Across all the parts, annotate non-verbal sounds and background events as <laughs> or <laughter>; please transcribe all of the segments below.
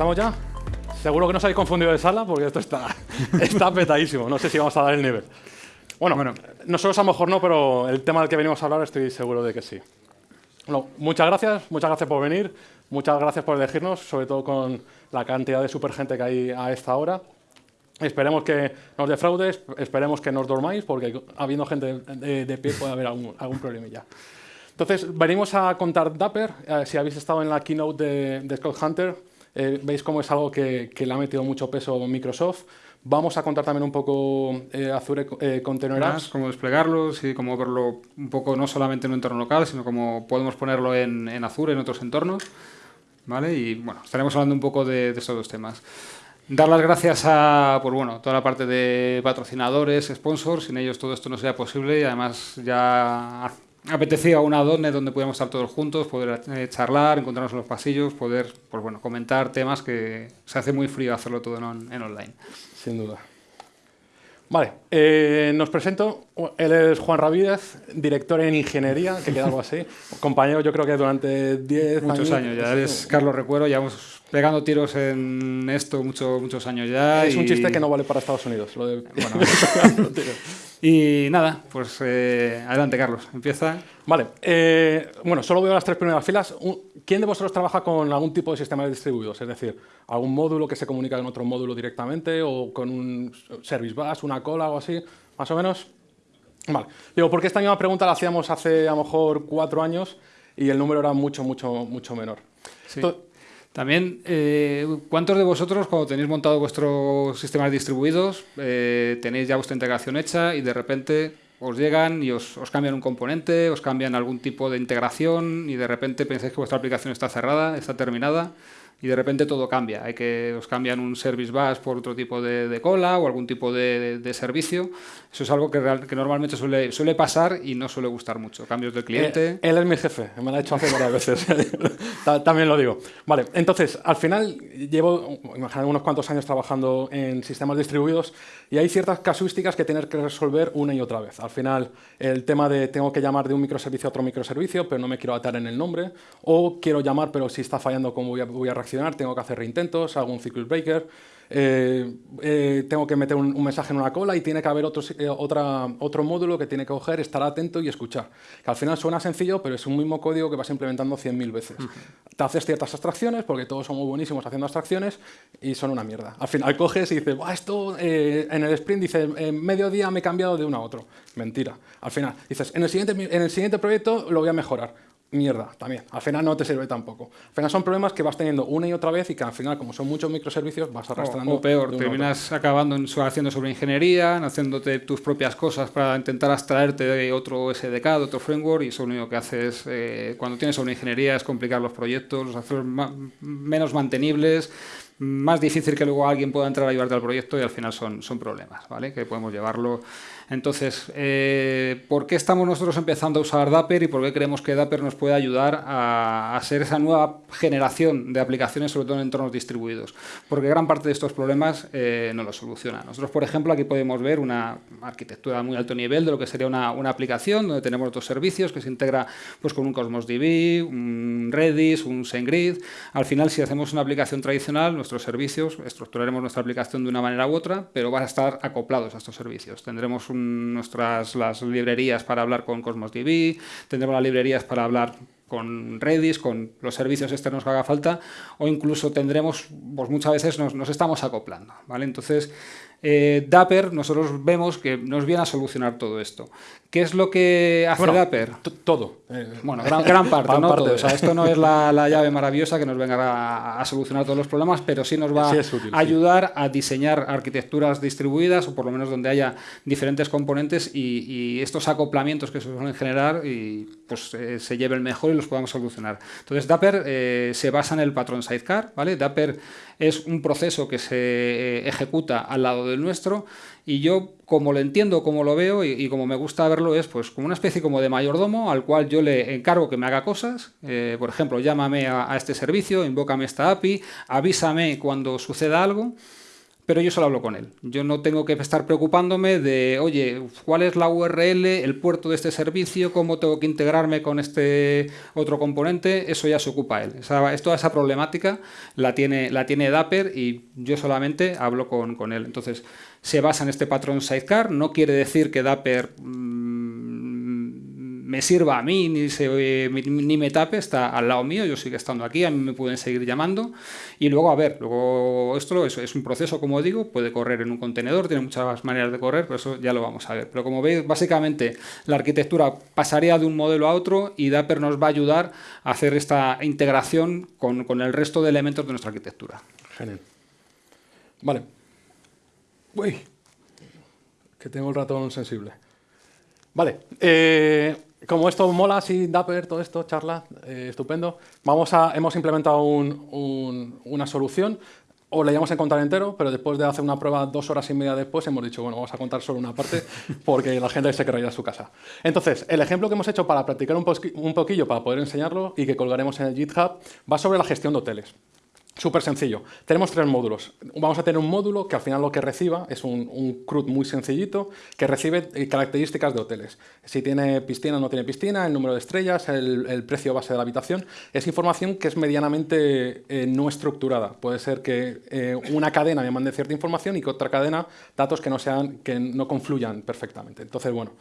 ¿Estamos ya? Seguro que no os habéis confundido de sala porque esto está, <laughs> está petadísimo. No sé si vamos a dar el nivel. Bueno, bueno, nosotros a lo mejor no, pero el tema del que venimos a hablar estoy seguro de que sí. Bueno, muchas gracias, muchas gracias por venir, muchas gracias por elegirnos, sobre todo con la cantidad de super gente que hay a esta hora. Esperemos que nos defraudes, esperemos que nos dormáis, porque habiendo gente de, pie puede haber algún, algún problemilla. Entonces, venimos a contar Dapper. Eh, si habéis estado en la keynote de, de Scott Hunter, eh, veis cómo es algo que, le ha metido mucho peso Microsoft. Vamos a contar también un poco eh, Azure eh, Container Apps. Cómo desplegarlo y cómo verlo un poco no solamente en un entorno local, sino cómo podemos ponerlo en, Azure, en otros entornos. ¿Vale? Y bueno, estaremos hablando un poco de, de estos dos temas. Dar las gracias a por, bueno, toda la parte de patrocinadores, sponsors, sin ellos todo esto no sería posible y además ya apetecía una donde donde pudiéramos estar todos juntos, poder eh, charlar, encontrarnos en los pasillos, poder pues bueno, comentar temas que se hace muy frío hacerlo todo en, en online. Sin duda. Vale, eh, nos presento. Él es Juan Ravídez, director en ingeniería, que queda algo así. Compañero, yo creo que durante 10 Muchos años, ya eres Carlos Recuero, llevamos pegando tiros en esto mucho, muchos años ya. Es un chiste que no vale para Estados Unidos. Lo de, y nada, pues eh, adelante, Carlos, empieza. Vale, eh, bueno, solo veo las tres primeras filas. ¿Quién de vosotros trabaja con algún tipo de sistema distribuidos? Es decir, algún módulo que se comunica con otro módulo directamente o con un service bus, una cola o así, más o menos. Vale, digo, porque esta misma pregunta la hacíamos hace a lo mejor cuatro años y el número era mucho, mucho, mucho menor. También, eh, ¿cuántos de vosotros cuando tenéis montado vuestros sistemas distribuidos, eh, tenéis ya vuestra integración hecha y de repente os llegan y os, os, cambian un componente, os cambian algún tipo de integración y de repente pensáis que vuestra aplicación está cerrada, está terminada y de repente todo cambia. Hay que os cambian un service bus por otro tipo de, cola o algún tipo de, servicio. Eso es algo que, que normalmente suele, suele, pasar y no suele gustar mucho. Cambios del cliente. Eh, él es mi jefe, me lo ha hecho hace varias veces. <laughs> También lo digo. Vale, entonces, al final llevo unos cuantos años trabajando en sistemas distribuidos y hay ciertas casuísticas que tienes que resolver una y otra vez. Al final, el tema de tengo que llamar de un microservicio a otro microservicio, pero no me quiero atar en el nombre, o quiero llamar, pero si está fallando, ¿cómo voy a, voy a reaccionar? Tengo que hacer reintentos, hago un circuit breaker, eh, eh, tengo que meter un, mensaje en una cola y tiene que haber otro, eh, otra, otro módulo que tiene que coger, estar atento y escuchar. Que al final suena sencillo, pero es un mismo código que vas implementando 100.000 veces. Te haces ciertas abstracciones, porque todos son muy buenísimos haciendo abstracciones, y son una mierda. Al final coges y dices, esto en el sprint dice, en medio día me he cambiado de uno a otro. Mentira. Al final dices, en el siguiente, en el siguiente proyecto lo voy a mejorar mierda también. Al final no te sirve tampoco. Al final son problemas que vas teniendo una y otra vez y que al final, como son muchos microservicios, vas arrastrando. O, peor, terminas acabando en, haciendo sobre ingeniería, haciéndote tus propias cosas para intentar abstraerte de otro SDK, de otro framework, y eso lo único que haces eh, cuando tienes sobre ingeniería es complicar los proyectos, los hacer menos mantenibles, más difícil que luego alguien pueda entrar a ayudarte al proyecto y al final son, son problemas, ¿vale? Que podemos llevarlo entonces, eh, ¿por qué estamos nosotros empezando a usar Dapper y por qué creemos que Dapper nos puede ayudar a, ser esa nueva generación de aplicaciones, sobre todo en entornos distribuidos? Porque gran parte de estos problemas eh, no los soluciona. Nosotros, por ejemplo, aquí podemos ver una arquitectura muy alto nivel de lo que sería una, aplicación donde tenemos dos servicios que se integra pues, con un Cosmos DB, un Redis, un SendGrid. Al final, si hacemos una aplicación tradicional, nuestros servicios, estructuraremos nuestra aplicación de una manera u otra, pero van a estar acoplados a estos servicios. Tendremos un nuestras las librerías para hablar con Cosmos DB, tendremos las librerías para hablar con Redis, con los servicios externos que haga falta, o incluso tendremos, pues muchas veces nos, estamos acoplando. ¿vale? Entonces, eh, Dapper nosotros vemos que nos viene a solucionar todo esto. ¿Qué es lo que hace Dapper? Todo. bueno, gran, parte, <laughs> ¿no? O sea, esto no es la, llave maravillosa que nos venga a, solucionar todos los problemas, pero sí nos va a ayudar a diseñar arquitecturas distribuidas, o por lo menos donde haya diferentes componentes y, estos acoplamientos que se suelen generar y pues eh, se lleven mejor y los podamos solucionar. Entonces, Dapper eh, se basa en el patrón sidecar, ¿vale? Dapper es un proceso que se ejecuta al lado de del nuestro y yo como lo entiendo, como lo veo y, como me gusta verlo es pues como una especie como de mayordomo al cual yo le encargo que me haga cosas, eh, por ejemplo llámame a, este servicio, invócame esta API, avísame cuando suceda algo pero yo solo hablo con él. Yo no tengo que estar preocupándome de, oye, ¿cuál es la URL, el puerto de este servicio, cómo tengo que integrarme con este otro componente? Eso ya se ocupa él. Esa, toda esa problemática la tiene, la tiene Dapper y yo solamente hablo con, con él. Entonces, se basa en este patrón sidecar, no quiere decir que Dapper... Mm, me sirva a mí ni, se, ni me tape, está al lado mío, yo sigo estando aquí, a mí me pueden seguir llamando. Y luego, a ver, luego esto es, es un proceso, como digo, puede correr en un contenedor, tiene muchas maneras de correr, pero eso ya lo vamos a ver. Pero como veis, básicamente la arquitectura pasaría de un modelo a otro y Dapper nos va a ayudar a hacer esta integración con, con el resto de elementos de nuestra arquitectura. Genial. Vale. Uy, que tengo el ratón sensible. Vale. Eh, como esto mola, así, Dapper, todo esto, charla, eh, estupendo, vamos a, hemos implementado una solución, o le íbamos a contar entero, pero después de hacer una prueba dos horas y media después hemos dicho, bueno, vamos a contar solo una parte <laughs> porque la gente se querrá ir a su casa. Entonces, el ejemplo que hemos hecho para practicar un, un poquillo, para poder enseñarlo y que colgaremos en el GitHub, va sobre la gestión de hoteles. Súper sencillo. Tenemos tres módulos. Vamos a tener un módulo que al final lo que reciba es un, un CRUD muy sencillito que recibe eh, características de hoteles. Si tiene piscina o no tiene piscina, el número de estrellas, el, precio base de la habitación. Es información que es medianamente eh, no estructurada. Puede ser que eh, una cadena me mande cierta información y que otra cadena datos que no, sean, que no confluyan perfectamente. Entonces, bueno,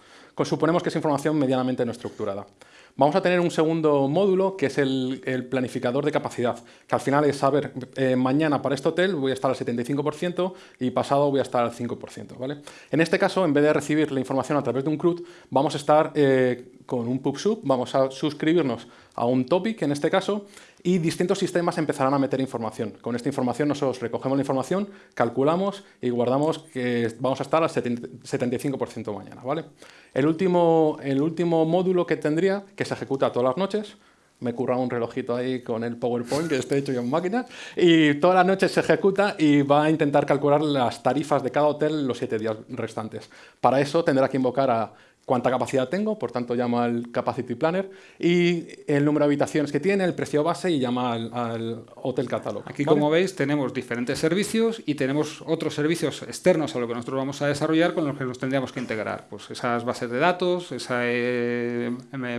suponemos que es información medianamente no estructurada. Vamos a tener un segundo módulo que es el, planificador de capacidad, que al final es saber, eh, mañana para este hotel voy a estar al 75% y pasado voy a estar al 5%. ¿vale? En este caso, en vez de recibir la información a través de un CRUD, vamos a estar eh, con un PubSub, vamos a suscribirnos a un topic en este caso y distintos sistemas empezarán a meter información. Con esta información nosotros recogemos la información, calculamos y guardamos que vamos a estar al 75% mañana. ¿vale? El, último, el último módulo que tendría, que se ejecuta todas las noches, me curra un relojito ahí con el PowerPoint que esté hecho yo en máquina y todas las noches se ejecuta y va a intentar calcular las tarifas de cada hotel los siete días restantes. Para eso tendrá que invocar a cuánta capacidad tengo, por tanto llama al Capacity Planner, y el número de habitaciones que tiene, el precio base y llama al, Hotel Catálogo. Aquí, como veis, tenemos diferentes servicios y tenemos otros servicios externos a lo que nosotros vamos a desarrollar con los que nos tendríamos que integrar. Pues esas bases de datos, esa eh,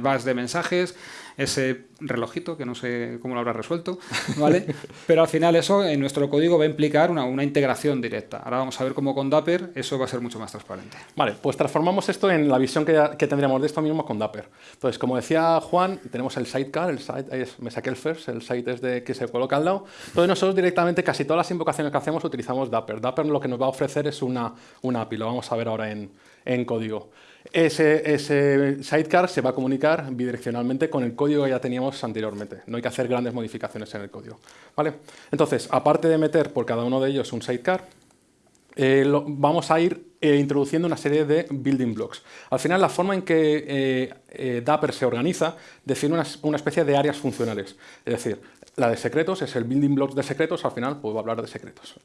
base de mensajes, ese relojito, que no sé cómo lo habrá resuelto, <laughs> ¿vale? Pero al final eso en nuestro código va a implicar una, una, integración directa. Ahora vamos a ver cómo con Dapper eso va a ser mucho más transparente. Vale, pues transformamos esto en la visión que, que tendríamos de esto mismo con Dapper. Entonces, como decía Juan, tenemos el sidecar, el site, me saqué el first, el site es de que se coloca al lado. Entonces nosotros directamente casi todas las invocaciones que hacemos utilizamos Dapper. Dapper lo que nos va a ofrecer es una, una API, lo vamos a ver ahora en, en código. Ese, ese, sidecar se va a comunicar bidireccionalmente con el código que ya teníamos anteriormente. No hay que hacer grandes modificaciones en el código. ¿vale? Entonces, aparte de meter por cada uno de ellos un sidecar, eh, vamos a ir eh, introduciendo una serie de building blocks. Al final, la forma en que eh, Dapper se organiza define una, una, especie de áreas funcionales. Es decir, la de secretos es el building block de secretos, al final puedo hablar de secretos.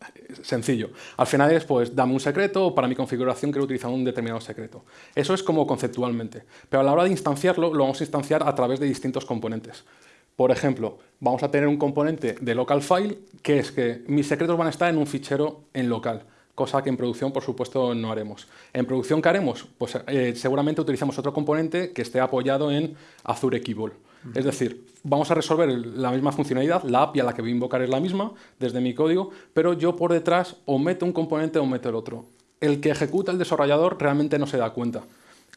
Sencillo. Al final es, pues, dame un secreto para mi configuración quiero utilizar un determinado secreto. Eso es como conceptualmente. Pero a la hora de instanciarlo, lo vamos a instanciar a través de distintos componentes. Por ejemplo, vamos a tener un componente de local file, que es que mis secretos van a estar en un fichero en local cosa que en producción, por supuesto, no haremos. ¿En producción qué haremos? Pues eh, seguramente utilizamos otro componente que esté apoyado en Azure Kibble. Es decir, vamos a resolver la misma funcionalidad, la API a la que voy a invocar es la misma desde mi código, pero yo por detrás o meto un componente o meto el otro. El que ejecuta el desarrollador realmente no se da cuenta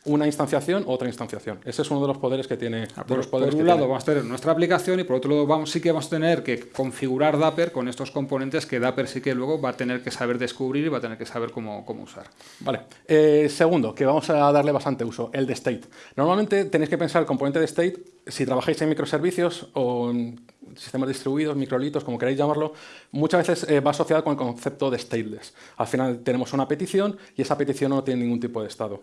una instanciación, otra instanciación. Ese es uno de los poderes que tiene. Ah, por, un lado vamos a tener nuestra aplicación y por otro lado vamos, sí que vamos a tener que configurar Dapper con estos componentes que Dapper sí que luego va a tener que saber descubrir y va a tener que saber cómo, cómo usar. Vale. Eh, segundo, que vamos a darle bastante uso, el de state. Normalmente tenéis que pensar el componente de state, si trabajáis en microservicios o en sistemas distribuidos, microlitos, como queráis llamarlo, muchas veces eh, va asociado con el concepto de stateless. Al final tenemos una petición y esa petición no tiene ningún tipo de estado.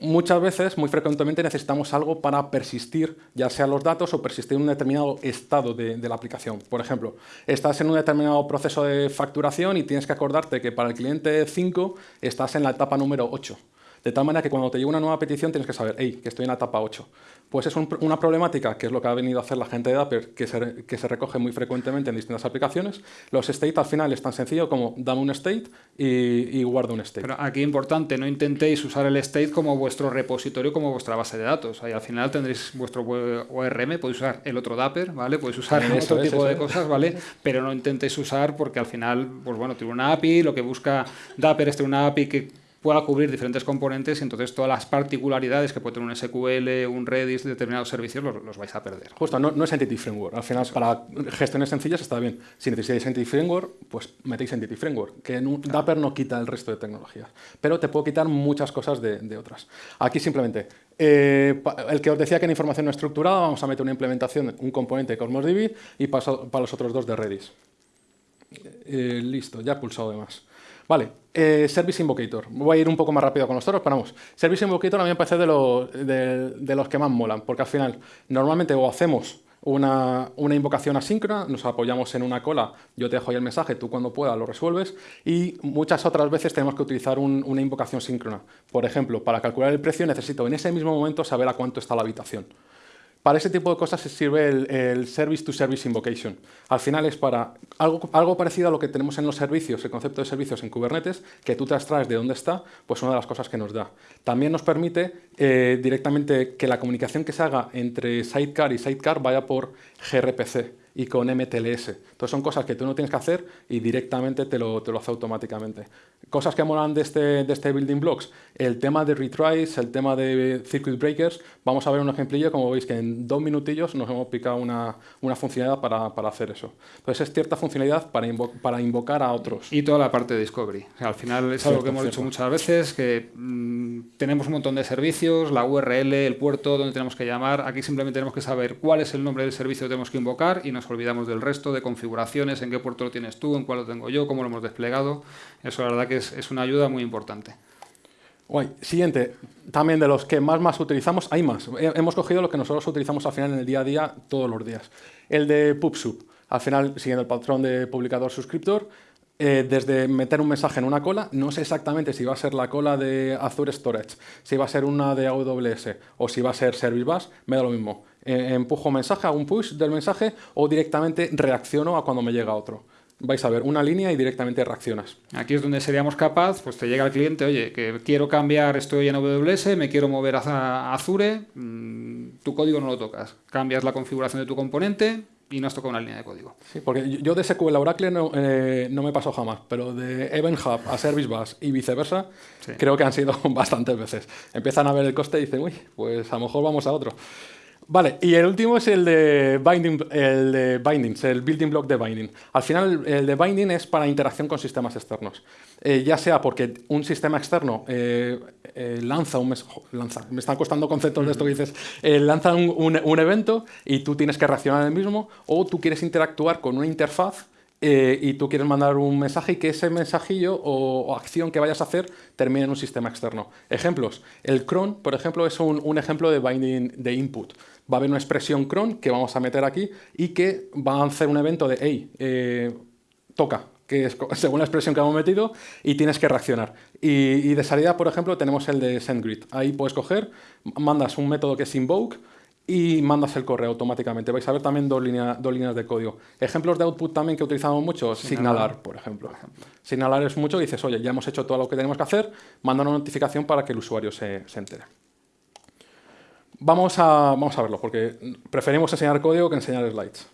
Muchas veces, muy frecuentemente, necesitamos algo para persistir, ya sea los datos o persistir en un determinado estado de, de la aplicación. Por ejemplo, estás en un determinado proceso de facturación y tienes que acordarte que para el cliente 5 estás en la etapa número 8 De tal manera que cuando te llega una nueva petición tienes que saber, hey, que estoy en la etapa 8. Pues es una problemática, que es lo que ha venido a hacer la gente de Dapper, que se, que se recoge muy frecuentemente en distintas aplicaciones. Los state al final es tan sencillo como dame un state y, y guarda un state. Pero aquí importante, no intentéis usar el state como vuestro repositorio, como vuestra base de datos. Ahí al final tendréis vuestro ORM, podéis usar el otro Dapper, ¿vale? Podéis usar otro tipo de cosas, ¿vale? Pero no intentéis usar porque al final, pues bueno, tiene una API, lo que busca Dapper es tener una API que pueda cubrir diferentes componentes y entonces todas las particularidades que puede tener un SQL, un Redis, determinados servicios, los, vais a perder. Justo, no, no, es Entity Framework. Al final, para gestiones sencillas está bien. Si necesitáis Entity Framework, pues metéis Entity Framework, que en un Dapper no quita el resto de tecnologías, pero te puedo quitar muchas cosas de, otras. Aquí simplemente, eh, el que os decía que en información no estructurada, vamos a meter una implementación, un componente de Cosmos DB y para, para los otros dos de Redis. Eh, listo, ya he pulsado de más. Vale, eh, Service Invocator. Voy a ir un poco más rápido con los toros, pero vamos. Service Invocator a mí me parece de, de, los que más molan, porque al final normalmente o hacemos una, invocación asíncrona, nos apoyamos en una cola, yo te dejo ahí el mensaje, tú cuando puedas lo resuelves, y muchas otras veces tenemos que utilizar una invocación síncrona. Por ejemplo, para calcular el precio necesito en ese mismo momento saber a cuánto está la habitación. Para ese tipo de cosas se sirve el, Service to Service Invocation. Al final es para algo, parecido a lo que tenemos en los servicios, el concepto de servicios en Kubernetes, que tú te abstraes de dónde está, pues una de las cosas que nos da. También nos permite eh, directamente que la comunicación que se haga entre Sidecar y Sidecar vaya por gRPC y con MTLS. Entonces son cosas que tú no tienes que hacer y directamente te lo, te lo hace automáticamente. Cosas que molan de este, de este Building Blocks, el tema de retries, el tema de circuit breakers, vamos a ver un ejemplillo, como veis que en dos minutillos nos hemos picado una, una funcionalidad para, para, hacer eso. Entonces es cierta funcionalidad para, para invocar a otros. Y toda la parte de discovery. al final es algo que hemos dicho muchas veces, que mm, tenemos un montón de servicios, la URL, el puerto, donde tenemos que llamar, aquí simplemente tenemos que saber cuál es el nombre del servicio que tenemos que invocar y nos olvidamos del resto, de configuraciones, en qué puerto lo tienes tú, en cuál lo tengo yo, cómo lo hemos desplegado. Eso la verdad que es, una ayuda muy importante. Siguiente, también de los que más más utilizamos, hay más. Hemos cogido lo que nosotros utilizamos al final en el día a día, todos los días. El de PubSub. Al final, siguiendo el patrón de publicador-suscriptor, eh, desde meter un mensaje en una cola, no sé exactamente si va a ser la cola de Azure Storage, si va a ser una de AWS o si va a ser Service Bus, me da lo mismo. Eh, empujo un mensaje, hago un push del mensaje o directamente reacciono a cuando me llega otro. Vais a ver una línea y directamente reaccionas. Aquí es donde seríamos capaz, pues te llega el cliente, oye, que quiero cambiar, estoy en AWS, me quiero mover a Azure, mm, tu código no lo tocas. Cambias la configuración de tu componente, y no has tocado una línea de código. Sí, porque yo de SQL a Oracle no, eh, no me pasó jamás, pero de Event Hub a Service Bus y viceversa, creo que han sido <laughs> bastantes veces. Empiezan a ver el coste y dicen, uy, pues a lo mejor vamos a otro. Vale, y el último es el de, binding, el de bindings, el building block de binding. Al final, el de binding es para interacción con sistemas externos. Eh, ya sea porque un sistema externo eh, eh, lanza un... Lanza, me están costando conceptos de esto que dices. lanza un, un, evento y tú tienes que reaccionar el mismo, o tú quieres interactuar con una interfaz y tú quieres mandar un mensaje y que ese mensajillo o, acción que vayas a hacer termine en un sistema externo. Ejemplos. El cron, por ejemplo, es un, un ejemplo de binding de input va a haber una expresión cron que vamos a meter aquí y que va a hacer un evento de, hey, eh, toca, que es <laughs> según la expresión que hemos metido, y tienes que reaccionar. Y, de salida, por ejemplo, tenemos el de sendGrid. Ahí puedes coger, mandas un método que es invoke y mandas el correo automáticamente. Vais a ver también dos, dos líneas de código. Ejemplos de output también que utilizamos mucho, signalar, por ejemplo. Signalar es mucho y dices, oye, ya hemos hecho todo lo que tenemos que hacer, manda una notificación para que el usuario se, se entere. Vamos a, vamos a verlo, porque preferimos enseñar código que enseñar slides.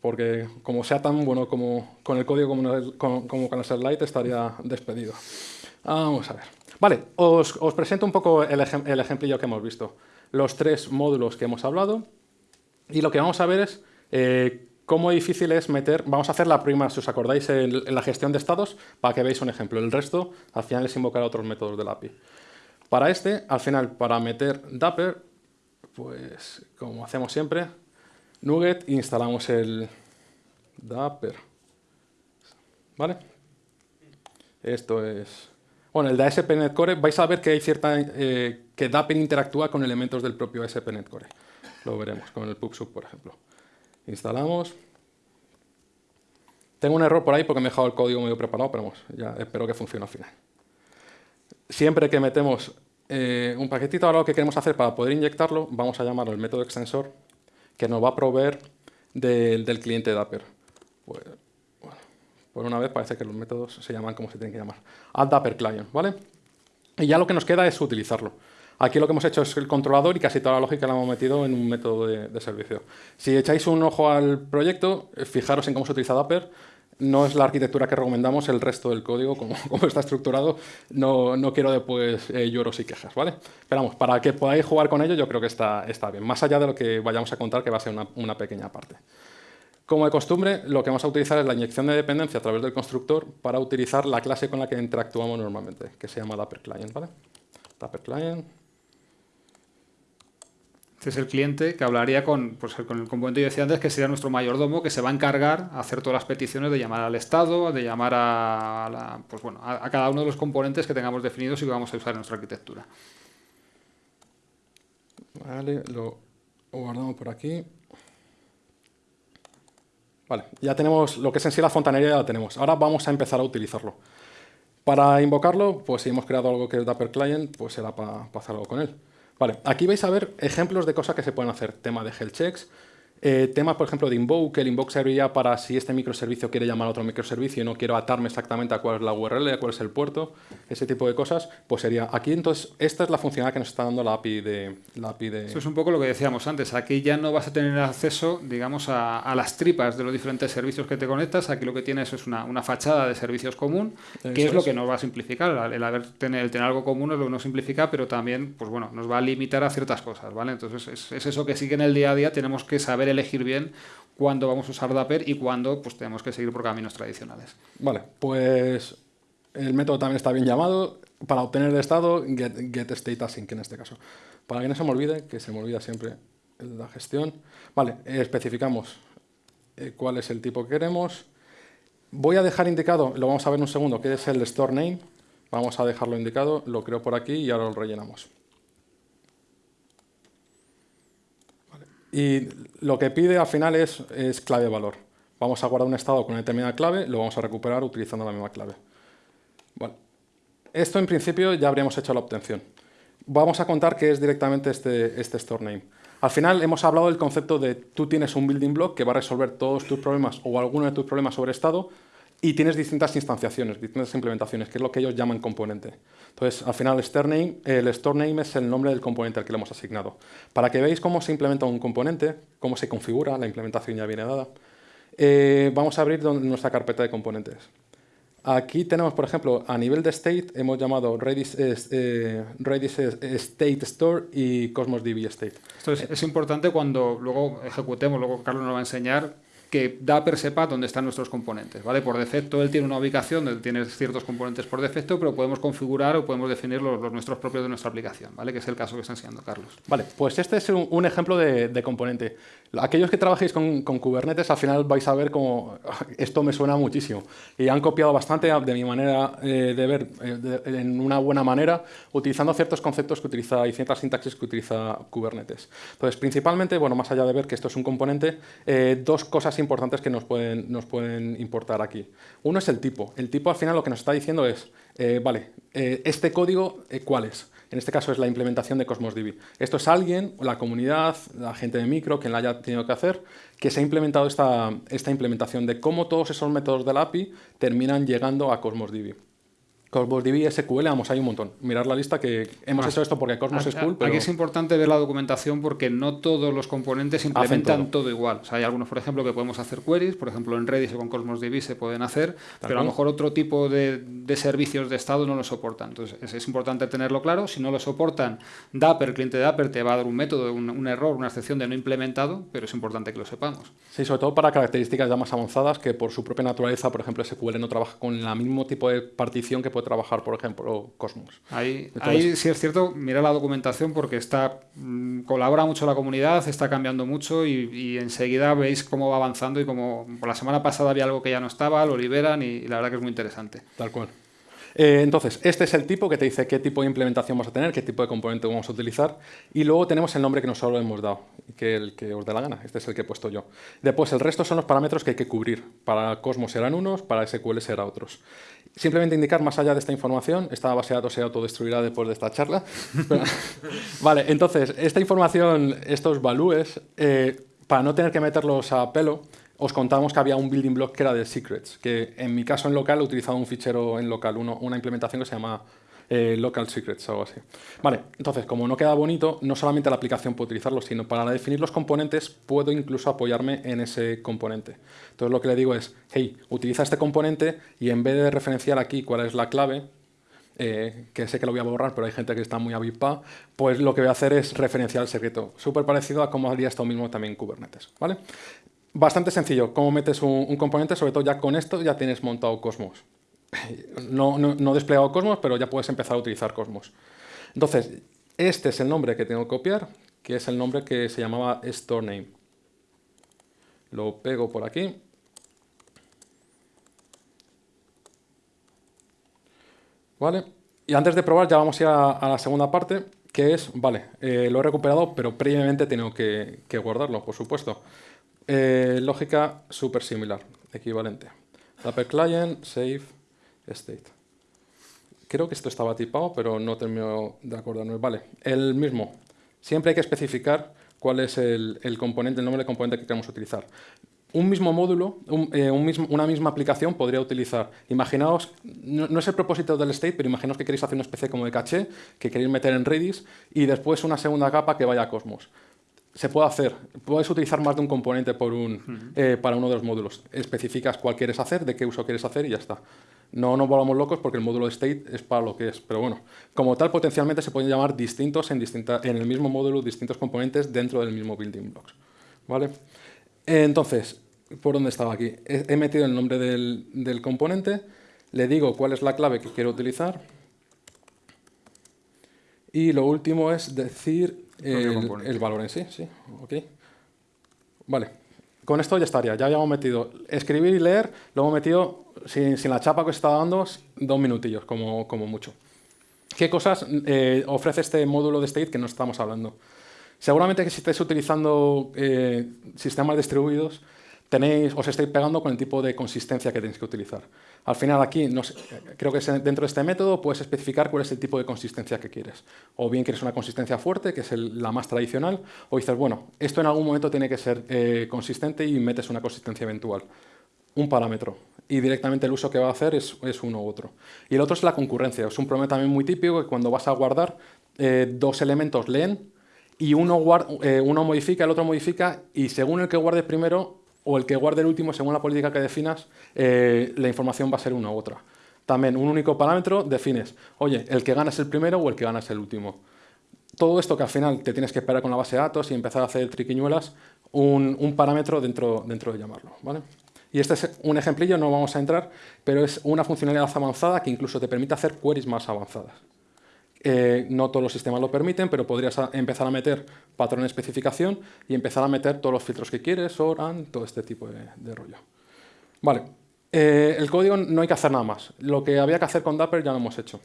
Porque como sea tan bueno como con el código como, con los slides, estaría despedido. Vamos a ver. Vale, os, os presento un poco el, el ejemplillo que hemos visto. Los tres módulos que hemos hablado. Y lo que vamos a ver es eh, cómo difícil es meter... Vamos a hacer la prima, si os acordáis, en, la gestión de estados, para que veáis un ejemplo. El resto, al final, es invocar otros métodos del API. Para este, al final, para meter Dapper, pues como hacemos siempre, Nugget instalamos el Dapper. ¿Vale? Esto es... Bueno, el de ASP.NET Core, vais a ver que hay cierta... Eh, que Dapper interactúa con elementos del propio ASP.NET Core. Lo veremos con el PubSub, por ejemplo. Instalamos. Tengo un error por ahí porque me he dejado el código medio preparado, pero vamos, ya espero que funcione al final. siempre que metemos eh, un paquetito, ahora lo que queremos hacer para poder inyectarlo, vamos a llamarlo el método extensor, que nos va a proveer del cliente Dapper. Pues, por una vez parece que los métodos se llaman como se tienen que llamar. Add Dapper Client, ¿vale? Y ya lo que nos queda es utilizarlo. Aquí lo que hemos hecho es el controlador y casi toda la lógica la hemos metido en un método de, servicio. Si echáis un ojo al proyecto, eh, fijaros en cómo se utiliza Dapper. No es la arquitectura que recomendamos, el resto del código, <laughs> como, está estructurado, no, no quiero después eh, lloros y quejas, ¿vale? Pero vamos, para que podáis jugar con ello, yo creo que está, está bien, más allá de lo que vayamos a contar, que va a ser una, una pequeña parte. Como de costumbre, lo que vamos a utilizar es la inyección de dependencia a través del constructor para utilizar la clase con la que interactuamos normalmente, que se llama Dapper Client, ¿vale? Este es el cliente que hablaría con, pues, con el componente que decía antes, que sería nuestro mayordomo, que se va a encargar a hacer todas las peticiones de llamar al Estado, de llamar a, pues, bueno, a, cada uno de los componentes que tengamos definidos y que vamos a usar en nuestra arquitectura. Vale, lo guardamos por aquí. Vale, ya tenemos lo que es en sí la fontanería, ya la tenemos. Ahora vamos a empezar a utilizarlo. Para invocarlo, pues si hemos creado algo que es Dapper Client, pues será para hacer algo con él. Vale, aquí vais a ver ejemplos de cosas que se pueden hacer. Tema de health checks, eh, tema, por ejemplo, de invoke. El invoke serviría para si este microservicio quiere llamar a otro microservicio y no quiero atarme exactamente a cuál es la URL, a cuál es el puerto, ese tipo de cosas, pues sería aquí. Entonces, esta es la funcionalidad que nos está dando la API de... La API de... Eso es un poco lo que decíamos antes. Aquí ya no vas a tener acceso, digamos, a, las tripas de los diferentes servicios que te conectas. Aquí lo que tienes es una, una fachada de servicios común, que es lo que nos va a simplificar. El, haber, tener, tener algo común es lo que nos simplifica, pero también, pues bueno, nos va a limitar a ciertas cosas, ¿vale? Entonces, es, es eso que sí que en el día a día tenemos que saber elegir bien cuándo vamos a usar Dapper y cuándo pues, tenemos que seguir por caminos tradicionales. Vale, pues el método también está bien llamado. Para obtener el estado, get, get state async en este caso. Para que no se me olvide, que se me olvida siempre la gestión. Vale, especificamos eh, cuál es el tipo que queremos. Voy a dejar indicado, lo vamos a ver en un segundo, que es el store name. Vamos a dejarlo indicado, lo creo por aquí y ahora lo rellenamos. Y lo que pide al final es, es clave-valor. Vamos a guardar un estado con una determinada clave, lo vamos a recuperar utilizando la misma clave. Bueno, esto en principio ya habríamos hecho la obtención. Vamos a contar qué es directamente este, este store name. Al final hemos hablado del concepto de tú tienes un building block que va a resolver todos tus problemas o alguno de tus problemas sobre estado y tienes distintas instanciaciones, distintas implementaciones, que es lo que ellos llaman componente. Entonces, al final, el store name, es el nombre del componente al que le hemos asignado. Para que veáis cómo se implementa un componente, cómo se configura, la implementación ya viene dada, eh, vamos a abrir nuestra carpeta de componentes. Aquí tenemos, por ejemplo, a nivel de state, hemos llamado Redis, eh, Redis State Store y Cosmos DB State. Esto es, es importante cuando luego ejecutemos, luego Carlos nos va a enseñar que Dapper sepa dónde están nuestros componentes. ¿vale? Por defecto, él tiene una ubicación donde tiene ciertos componentes por defecto, pero podemos configurar o podemos definir los, nuestros propios de nuestra aplicación, ¿vale? que es el caso que está enseñando Carlos. Vale, pues este es un, ejemplo de, componente. Aquellos que trabajéis con, Kubernetes, al final vais a ver cómo <laughs> esto me suena muchísimo. Y han copiado bastante de mi manera eh, de ver, eh, en una buena manera, utilizando ciertos conceptos que utiliza y ciertas sintaxis que utiliza Kubernetes. Entonces, principalmente, bueno, más allá de ver que esto es un componente, eh, dos cosas importantes que nos pueden, nos pueden importar aquí. Uno es el tipo. El tipo al final lo que nos está diciendo es, vale, este código, ¿cuál es? En este caso es la implementación de Cosmos DB. Esto es alguien, la comunidad, la gente de micro, quien la haya tenido que hacer, que se ha implementado esta, esta implementación de cómo todos esos métodos del API terminan llegando a Cosmos DB. Cosmos DB, SQL, vamos, hay un montón. Mirar la lista que hemos hecho esto porque Cosmos es cool. Aquí es importante ver la documentación porque no todos los componentes implementan todo. igual. O sea, hay algunos, por ejemplo, que podemos hacer queries, por ejemplo, en Redis o con Cosmos DB se pueden hacer, pero a lo mejor otro tipo de, servicios de estado no lo soportan. Entonces, es, importante tenerlo claro. Si no lo soportan, Dapper, el cliente de Dapper, te va a dar un método, un, error, una excepción de no implementado, pero es importante que lo sepamos. Sí, sobre todo para características ya más avanzadas que por su propia naturaleza, por ejemplo, SQL no trabaja con el mismo tipo de partición que puede trabajar, por ejemplo, Cosmos. Ahí, sí es cierto, mira la documentación porque está mm, colabora mucho la comunidad, está cambiando mucho y, enseguida veis cómo va avanzando y como por la semana pasada había algo que ya no estaba, lo liberan y, la verdad que es muy interesante. Tal cual. Eh, entonces, este es el tipo que te dice qué tipo de implementación vas a tener, qué tipo de componente vamos a utilizar. Y luego tenemos el nombre que nosotros hemos dado, que el que os dé la gana. Este es el que he puesto yo. Después, el resto son los parámetros que hay que cubrir. Para Cosmos serán unos, para SQL serán otros. Simplemente indicar, más allá de esta información, esta base de datos se autodestruirá después de esta charla. <laughs> vale, entonces, esta información, estos valúes, eh, para no tener que meterlos a pelo, os contábamos que había un building block que era de secrets, que en mi caso en local he utilizado un fichero en local, una implementación que se llama eh, local secrets o algo así. Vale, entonces, como no queda bonito, no solamente la aplicación puede utilizarlo, sino para definir los componentes puedo incluso apoyarme en ese componente. Entonces lo que le digo es, hey, utiliza este componente y en vez de referenciar aquí cuál es la clave, eh, que sé que lo voy a borrar, pero hay gente que está muy avispa, pues lo que voy a hacer es referenciar el secreto. Súper parecido a cómo haría esto mismo también en Kubernetes. ¿vale? Bastante sencillo, cómo metes un, componente, sobre todo ya con esto ya tienes montado Cosmos. <laughs> No, no, desplegado Cosmos, pero ya puedes empezar a utilizar Cosmos. Entonces, este es el nombre que tengo que copiar, que es el nombre que se llamaba store name. Lo pego por aquí. ¿Vale? Y antes de probar ya vamos a ir a, la segunda parte, que es, vale, eh, lo he recuperado, pero previamente tengo que guardarlo, por supuesto. Eh, lógica súper similar, equivalente. Dapper client, save, state. Creo que esto estaba tipado, pero no termino de acordarme. Vale, el mismo. Siempre hay que especificar cuál es el, componente, el nombre del componente que queremos utilizar. Un mismo módulo, eh, una misma aplicación podría utilizar, imaginaos, no, es el propósito del state, pero imaginaos que queréis hacer una especie como de caché, que queréis meter en Redis, y después una segunda capa que vaya a Cosmos se puede hacer. Puedes utilizar más de un componente por un, eh, para uno de los módulos. Especificas cuál quieres hacer, de qué uso quieres hacer y ya está. No nos volvamos locos porque el módulo de state es para lo que es. Pero bueno, como tal, potencialmente se pueden llamar distintos en, distinta, en el mismo módulo, distintos componentes dentro del mismo building blocks. ¿Vale? Entonces, ¿por dónde estaba aquí? He, metido el nombre del, del componente, le digo cuál es la clave que quiero utilizar y lo último es decir el, valor en sí, sí, ok. Vale, con esto ya estaría, ya habíamos metido escribir y leer, lo hemos metido sin, la chapa que está dando, dos minutillos como, como mucho. ¿Qué cosas eh, ofrece este módulo de state que no estamos hablando? Seguramente que si estáis utilizando eh, sistemas distribuidos, tenéis, os estáis pegando con el tipo de consistencia que tenéis que utilizar. Al final aquí, creo que dentro de este método puedes especificar cuál es el tipo de consistencia que quieres. O bien quieres una consistencia fuerte, que es la más tradicional, o dices, bueno, esto en algún momento tiene que ser eh, consistente y metes una consistencia eventual. Un parámetro. Y directamente el uso que va a hacer es, uno u otro. Y el otro es la concurrencia. Es un problema también muy típico que cuando vas a guardar, eh, dos elementos leen y uno, eh, uno modifica, el otro modifica, y según el que guardes primero, o el que guarde el último, según la política que definas, eh, la información va a ser una u otra. También un único parámetro defines, oye, el que gana es el primero o el que gana es el último. Todo esto que al final te tienes que esperar con la base de datos y empezar a hacer triquiñuelas, un, parámetro dentro, dentro de llamarlo. ¿vale? Y este es un ejemplillo, no vamos a entrar, pero es una funcionalidad avanzada que incluso te permite hacer queries más avanzadas. Eh, no todos los sistemas lo permiten, pero podrías empezar a meter patrón de especificación y empezar a meter todos los filtros que quieres, ORAN, todo este tipo de, rollo. Vale, eh, el código no hay que hacer nada más. Lo que había que hacer con Dapper ya lo hemos hecho,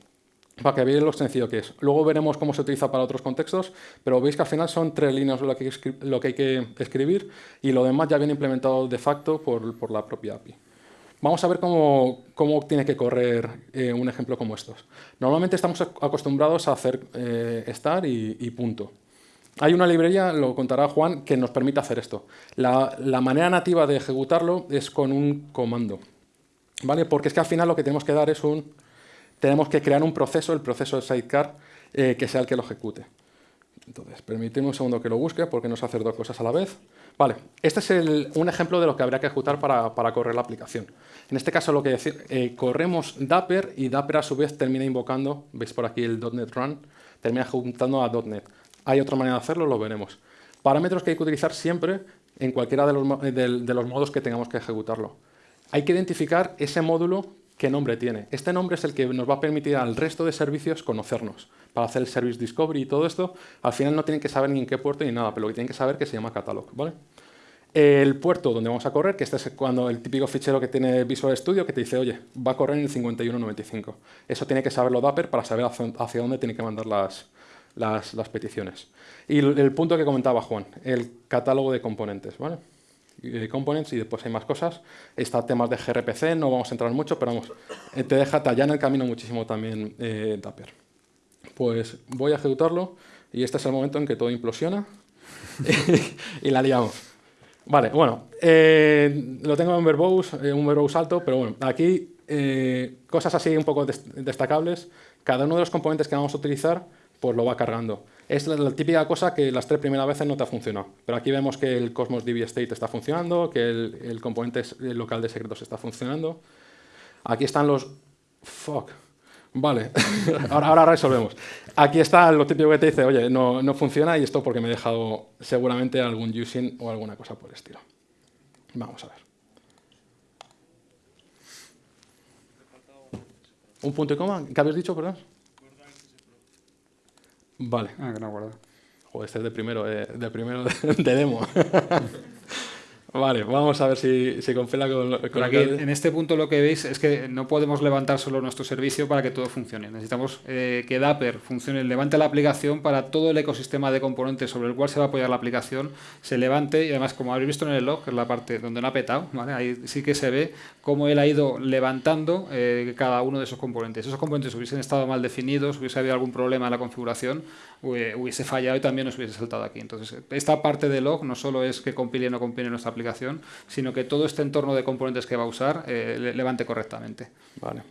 para que veáis lo sencillo que es. Luego veremos cómo se utiliza para otros contextos, pero veis que al final son tres líneas lo que, hay que escribir y lo demás ya viene implementado de facto por la propia API. Vamos a ver cómo, tiene que correr eh, un ejemplo como estos. Normalmente estamos acostumbrados a hacer eh, star y, punto. Hay una librería, lo contará Juan, que nos permite hacer esto. La, manera nativa de ejecutarlo es con un comando. ¿vale? Porque es que al final lo que tenemos que dar es un... Tenemos que crear un proceso, el proceso de sidecar, eh, que sea el que lo ejecute. Entonces, permíteme un segundo que lo busque porque no sé hacer dos cosas a la vez. Vale, este es un ejemplo de lo que habría que ejecutar para, correr la aplicación. En este caso, lo que decir, eh, corremos Dapper y Dapper a su vez termina invocando, veis por aquí el .NET Run, termina ejecutando a .NET. Hay otra manera de hacerlo, lo veremos. Parámetros que hay que utilizar siempre en cualquiera de los, de los modos que tengamos que ejecutarlo. Hay que identificar ese módulo qué nombre tiene. Este nombre es el que nos va a permitir al resto de servicios conocernos. Para hacer el Service Discovery y todo esto, al final no tienen que saber ni en qué puerto ni nada, pero lo que tienen que saber que se llama Catalog. ¿vale? el puerto donde vamos a correr, que este es cuando el típico fichero que tiene Visual Studio que te dice, oye, va a correr en el 5195. Eso tiene que saberlo Dapper para saber hacia dónde tiene que mandar las, las, peticiones. Y el, punto que comentaba Juan, el catálogo de componentes, ¿vale? De components y después hay más cosas. Está temas de gRPC, no vamos a entrar mucho, pero vamos, eh, te deja tallar en el camino muchísimo también eh, Dapper. Pues voy a ejecutarlo y este es el momento en que todo implosiona <laughs> y la liamos. Vale, bueno, eh, lo tengo en verbose, eh, un verbose alto, pero bueno, aquí eh, cosas así un poco destacables. Cada uno de los componentes que vamos a utilizar, pues lo va cargando. Es la, típica cosa que las tres primeras veces no te ha funcionado. Pero aquí vemos que el Cosmos DB State está funcionando, que el, componente local de secretos está funcionando. Aquí están los... Fuck. Vale, <laughs> ahora, ahora, resolvemos. Aquí está lo típico que te dice, oye, no, no, funciona y esto porque me he dejado seguramente algún using o alguna cosa por el estilo. Vamos a ver. ¿Un punto y coma? ¿Qué habéis dicho, perdón? Vale. Ah, que no guarda. Joder, este es de primero, eh, de, primero <laughs> de demo. <laughs> Vale, vamos a ver si, si confela con, con aquí, En este punto lo que veis es que no podemos levantar solo nuestro servicio para que todo funcione. Necesitamos eh, que Dapper funcione, levante la aplicación para todo el ecosistema de componentes sobre el cual se va a apoyar la aplicación, se levante y además, como habéis visto en el log, que es la parte donde no ha petado, ¿vale? ahí sí que se ve cómo él ha ido levantando eh, cada uno de esos componentes. Esos componentes hubiesen estado mal definidos, hubiese habido algún problema en la configuración, hubiese fallado y también nos hubiese saltado aquí. Entonces, esta parte de log no solo es que compile o no compile nuestra aplicación, sino que todo este entorno de componentes que va a usar eh, levante correctamente. Vale.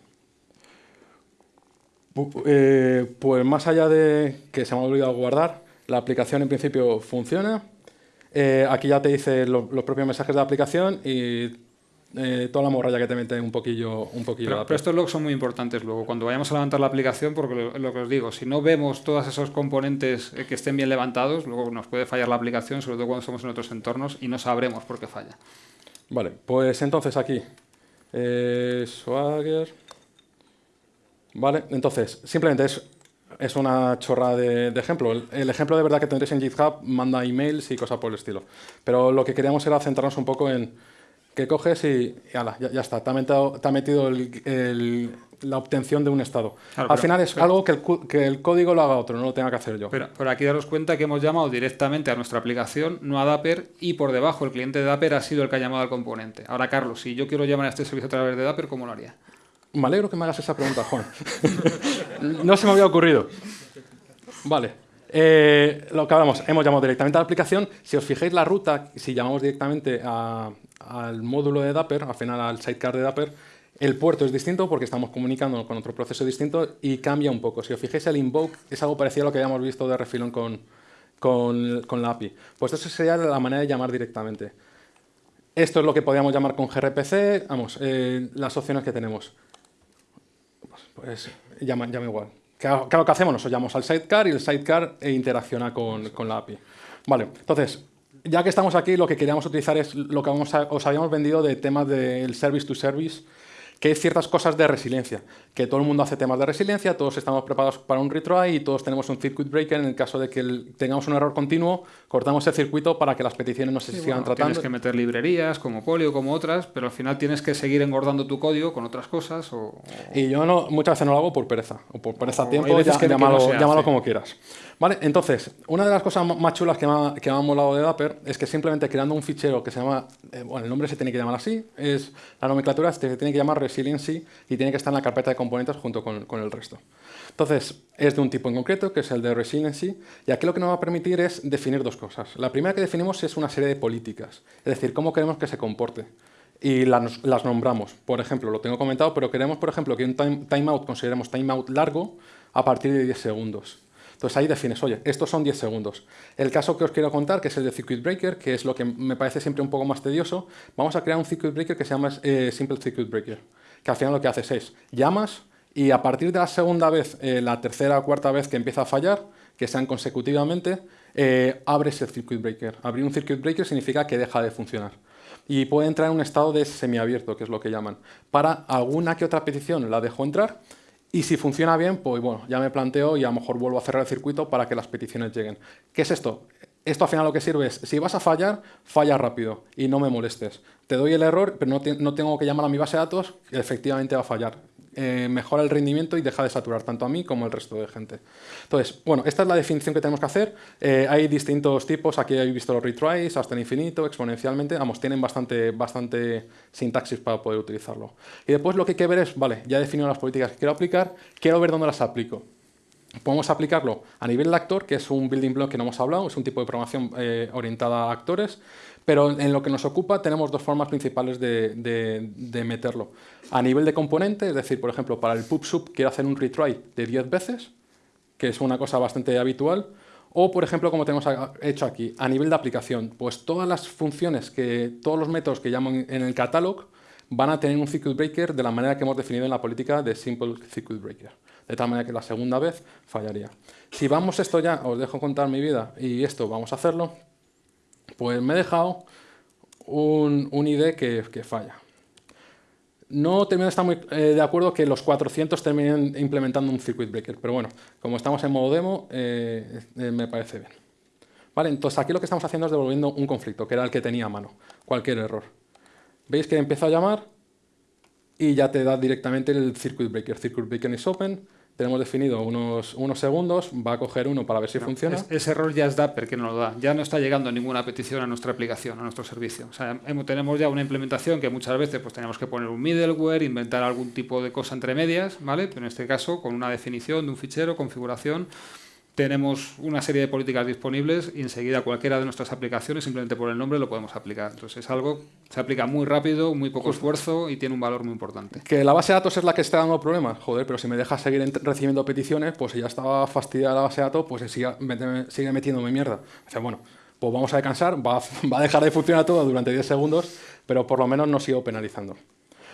Eh, pues más allá de que se me ha olvidado guardar, la aplicación en principio funciona. Eh, aquí ya te dice los propios mensajes de la aplicación y eh, toda la morralla que te mete un poquillo, un poquillo pero, estos logs son muy importantes luego, cuando vayamos a levantar la aplicación, porque lo, que os digo, si no vemos todos esos componentes eh, que estén bien levantados, luego nos puede fallar la aplicación, sobre todo cuando estamos en otros entornos, y no sabremos por qué falla. Vale, pues entonces aquí, eh, Swagger... Vale, entonces, simplemente es, es una chorra de, ejemplo. El, ejemplo de verdad que tendréis en GitHub manda emails y cosas por el estilo. Pero lo que queríamos era centrarnos un poco en que coges y, ya, está, te ha metido, la obtención de un estado. Al final es algo que el, que el, código lo haga otro, no lo tenga que hacer yo. Pero, por aquí daros cuenta que hemos llamado directamente a nuestra aplicación, no a Dapper, y por debajo el cliente de Dapper ha sido el que ha llamado al componente. Ahora, Carlos, si yo quiero llamar a este servicio a través de Dapper, ¿cómo lo haría? Me alegro que me hagas esa pregunta, Juan. <laughs> no se me había ocurrido. Vale. Eh, lo que hablamos, hemos llamado directamente a la aplicación. Si os fijáis la ruta, si llamamos directamente al módulo de Dapper, al final al sidecar de Dapper, el puerto es distinto porque estamos comunicando con otro proceso distinto y cambia un poco. Si os fijáis, el invoke es algo parecido a lo que habíamos visto de refilón con, con, la API. Pues eso sería la manera de llamar directamente. Esto es lo que podríamos llamar con gRPC, vamos, eh, las opciones que tenemos. Pues llama, llama igual. Claro, ¿qué hacemos? Nos llamamos al sidecar y el sidecar interacciona con, con, la API. Vale, entonces, ya que estamos aquí, lo que queríamos utilizar es lo que os habíamos vendido de temas del service to service, que hay ciertas cosas de resiliencia, que todo el mundo hace temas de resiliencia, todos estamos preparados para un retry y todos tenemos un circuit breaker en el caso de que tengamos un error continuo, cortamos el circuito para que las peticiones no se sigan tratando. Tienes que meter librerías como Polio, como otras, pero al final tienes que seguir engordando tu código con otras cosas. O, Y yo no, muchas veces no lo hago por pereza, o por pereza a tiempo, ya, llámalo, llámalo como quieras. Vale, entonces, una de las cosas más chulas que me, ha, que me ha molado de Dapper es que simplemente creando un fichero que se llama, eh, bueno, el nombre se tiene que llamar así, es la nomenclatura se tiene que llamar resiliency y tiene que estar en la carpeta de componentes junto con, con el resto. Entonces, es de un tipo en concreto, que es el de resiliency, y aquí lo que nos va a permitir es definir dos cosas. La primera que definimos es una serie de políticas, es decir, cómo queremos que se comporte y las, nombramos. Por ejemplo, lo tengo comentado, pero queremos, por ejemplo, que un timeout consideremos timeout largo a partir de 10 segundos. Entonces ahí defines, oye, estos son 10 segundos. El caso que os quiero contar, que es el de Circuit Breaker, que es lo que me parece siempre un poco más tedioso, vamos a crear un Circuit Breaker que se llama eh, Simple Circuit Breaker, que al final lo que haces es, llamas y a partir de la segunda vez, eh, la tercera o cuarta vez que empieza a fallar, que sean consecutivamente, eh, abres el Circuit Breaker. Abrir un Circuit Breaker significa que deja de funcionar y puede entrar en un estado de semiabierto, que es lo que llaman. Para alguna que otra petición la dejo entrar y si funciona bien, pues bueno, ya me planteo y a lo mejor vuelvo a cerrar el circuito para que las peticiones lleguen. ¿Qué es esto? esto al final lo que sirve es, si vas a fallar, falla rápido y no me molestes. Te doy el error, pero no, no tengo que llamar a mi base de datos, efectivamente va a fallar. Eh, mejora el rendimiento y deja de saturar tanto a mí como al resto de gente. Entonces, bueno, esta es la definición que tenemos que hacer. Eh, hay distintos tipos, aquí habéis visto los retries, hasta el infinito, exponencialmente, vamos, tienen bastante, bastante sintaxis para poder utilizarlo. Y después lo que hay que ver es, vale, ya he definido las políticas que quiero aplicar, quiero ver dónde las aplico. Podemos aplicarlo a nivel de actor, que es un building block que no hemos hablado, es un tipo de programación eh, orientada a actores, pero en lo que nos ocupa tenemos dos formas principales de, meterlo. A nivel de componente, es decir, por ejemplo, para el pub quiero hacer un retry de 10 veces, que es una cosa bastante habitual, o, por ejemplo, como tenemos hecho aquí, a nivel de aplicación, pues todas las funciones, que todos los métodos que llamo en el catalog van a tener un circuit breaker de la manera que hemos definido en la política de simple circuit breaker, de tal manera que la segunda vez fallaría. Si vamos esto ya, os dejo contar mi vida y esto vamos a hacerlo, pues me he dejado un, un ID que, falla. No termino de estar muy eh, de acuerdo que los 400 terminen implementando un circuit breaker, pero bueno, como estamos en modo demo, eh, eh, me parece bien. Vale, entonces aquí lo que estamos haciendo es devolviendo un conflicto, que era el que tenía a mano, cualquier error. Veis que empieza a llamar y ya te da directamente el circuit breaker. Circuit breaker is open, tenemos definido unos, unos segundos, va a coger uno para ver si funciona. ese error ya es Dapper que nos lo da, ya no está llegando ninguna petición a nuestra aplicación, a nuestro servicio. O sea, tenemos ya una implementación que muchas veces pues, tenemos que poner un middleware, inventar algún tipo de cosa entre medias, ¿vale? pero en este caso con una definición de un fichero, configuración, tenemos una serie de políticas disponibles y enseguida cualquiera de nuestras aplicaciones, simplemente por el nombre, lo podemos aplicar. Entonces es algo se aplica muy rápido, muy poco esfuerzo y tiene un valor muy importante. Que la base de datos es la que está dando problemas. Joder, pero si me dejas seguir recibiendo peticiones, pues si ya estaba fastidiada la base de datos, pues sigue, sigue metiéndome mierda. O sea, bueno, pues vamos a descansar, va, <laughs> va a dejar de funcionar todo durante 10 segundos, pero por lo menos no sigo penalizando.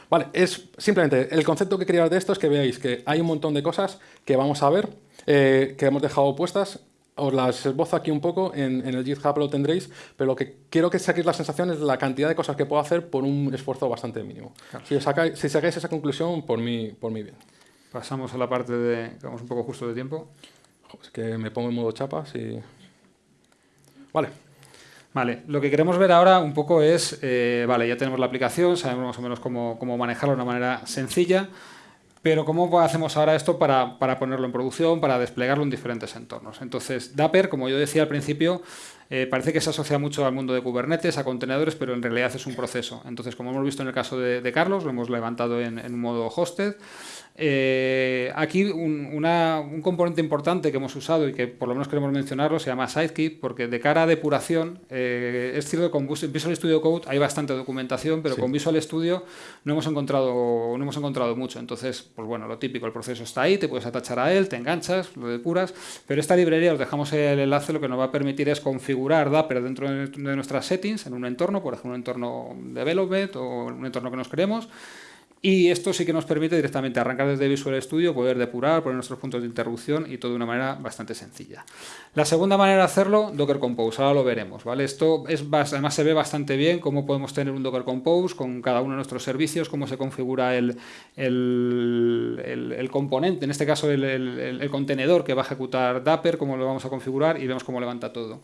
Vale, es simplemente el concepto que quería dar de esto es que veáis que hay un montón de cosas que vamos a ver eh, que hemos dejado puestas. Os las esbozo aquí un poco, en, el GitHub lo tendréis, pero lo que quiero que saquéis la sensación es la cantidad de cosas que puedo hacer por un esfuerzo bastante mínimo. Si, sacáis, si sacáis esa conclusión, por mí, por mí bien. Pasamos a la parte de... Vamos un poco justo de tiempo. Es que me pongo en modo chapas y... Vale. Vale, lo que queremos ver ahora un poco es, eh, vale, ya tenemos la aplicación, sabemos más o menos cómo, cómo manejarlo de una manera sencilla. Pero ¿cómo hacemos ahora esto para, ponerlo en producción, para desplegarlo en diferentes entornos? Entonces, Dapper, como yo decía al principio, eh, parece que se asocia mucho al mundo de Kubernetes, a contenedores, pero en realidad es un proceso. Entonces, como hemos visto en el caso de, Carlos, lo hemos levantado en, modo hosted, eh, aquí un, componente importante que hemos usado y que por lo menos queremos mencionarlo se llama Sidekeep, porque de cara a depuración, eh, es cierto que con Visual Studio Code hay bastante documentación, pero con Visual Studio no hemos, encontrado, no hemos encontrado mucho. Entonces, pues bueno, lo típico, el proceso está ahí, te puedes atachar a él, te enganchas, lo depuras, pero esta librería, os dejamos el enlace, lo que nos va a permitir es configurar Dapper dentro de, de nuestras settings, en un entorno, por ejemplo, un entorno de development o un entorno que nos queremos, y esto sí que nos permite directamente arrancar desde Visual Studio, poder depurar, poner nuestros puntos de interrupción y todo de una manera bastante sencilla. La segunda manera de hacerlo, Docker Compose, ahora lo veremos. ¿vale? Esto es, además se ve bastante bien cómo podemos tener un Docker Compose con cada uno de nuestros servicios, cómo se configura el, el, el, componente, en este caso el, contenedor que va a ejecutar Dapper, cómo lo vamos a configurar y vemos cómo levanta todo.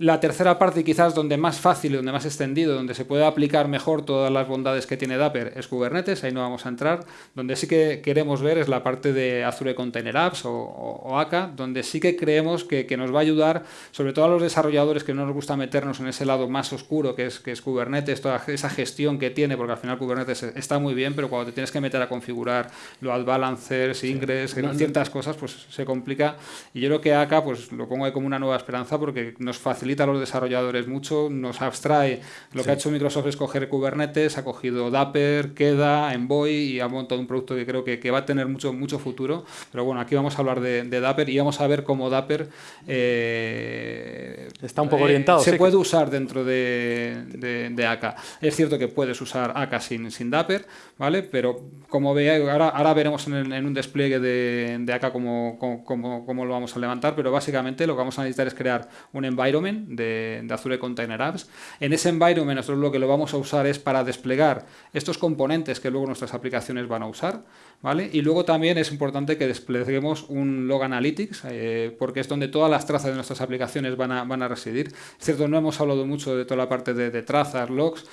La tercera parte, quizás donde más fácil, donde más extendido, donde se puede aplicar mejor todas las bondades que tiene Dapper es Kubernetes, ahí no vamos a entrar. Donde sí que queremos ver es la parte de Azure Container Apps o, o, AK, donde sí que creemos que, nos va a ayudar, sobre todo a los desarrolladores que no nos gusta meternos en ese lado más oscuro que es, que es Kubernetes, toda esa gestión que tiene, porque al final Kubernetes está muy bien, pero cuando te tienes que meter a configurar load balancers, ingress, ciertas cosas, pues se complica. Y yo creo que AK pues, lo pongo ahí como una nueva esperanza porque nos facilita a los desarrolladores mucho, nos abstrae. Lo que ha hecho Microsoft es coger Kubernetes, ha cogido Dapper, Queda, Envoy y ha montado un producto que creo que, va a tener mucho, mucho futuro. Pero bueno, aquí vamos a hablar de, Dapper y vamos a ver cómo Dapper eh, está un poco orientado. Se puede usar dentro de, de, AK. Es cierto que puedes usar AK sin, sin Dapper, ¿vale? Pero como veáis, ahora, ahora veremos en, un despliegue de, de AK cómo, cómo, cómo lo vamos a levantar, pero básicamente lo que vamos a necesitar es crear un environment de, Azure Container Apps. En ese environment nosotros lo que lo vamos a usar es para desplegar estos componentes que luego nuestras aplicaciones van a usar. ¿vale? Y luego también es importante que despleguemos un Log Analytics, eh, porque es donde todas las trazas de nuestras aplicaciones van a, van a residir. Es cierto, no hemos hablado mucho de toda la parte de, de trazas, logs,